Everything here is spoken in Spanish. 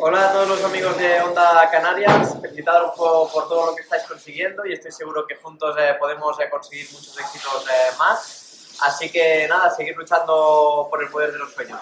Hola a todos los amigos de Onda Canarias, felicitaros por, por todo lo que estáis consiguiendo y estoy seguro que juntos eh, podemos eh, conseguir muchos éxitos eh, más. Así que nada, seguir luchando por el poder de los sueños.